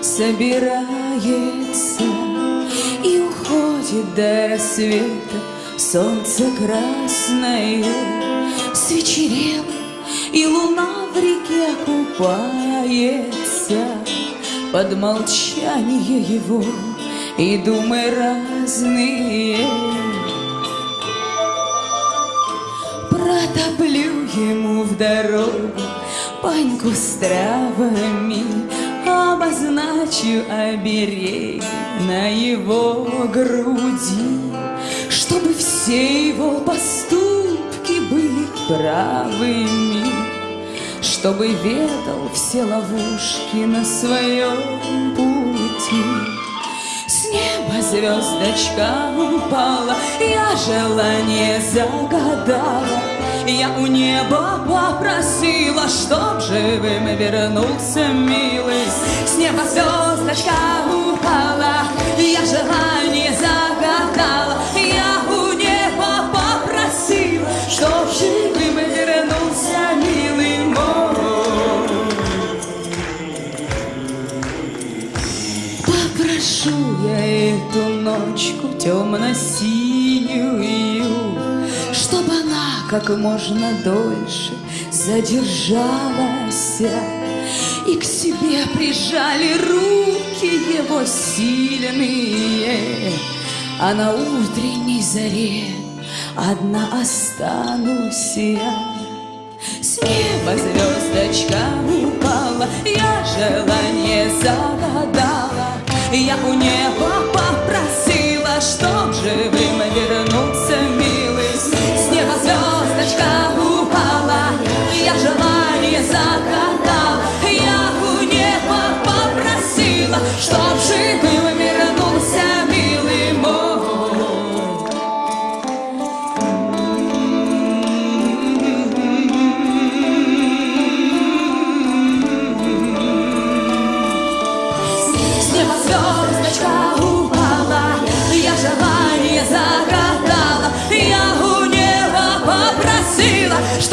собирается И уходит до рассвета. Солнце красное Свечерело, и луна в реке купается Под молчание его и думы разные. Протоплю ему в дорогу паньку с травами Обозначу обереги на его груди Чтобы все его поступки были правыми Чтобы ведал все ловушки на своем пути С неба звездочка упала, я желание загадала я у неба попросила, чтоб живым вернулся милый. Неба звездочка упала, я желание загадала. Я у неба попросила, чтоб живым вернулся милый мой. Попрошу я эту ночку темно-синюю как можно дольше задержалась И к себе прижали руки его сильные. А на утренней заре одна останусь я С неба звездочка упала, я желание загадала Я у неба попросила,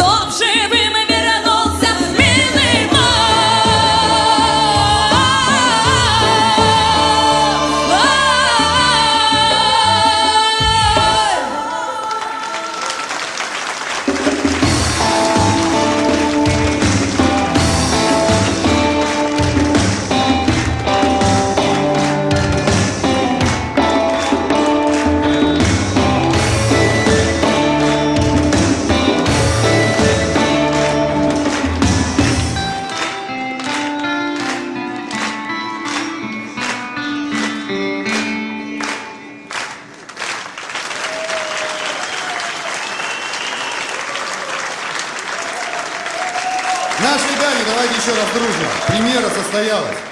чтоб Наши даме давайте еще раз дружно. Премьера состоялась.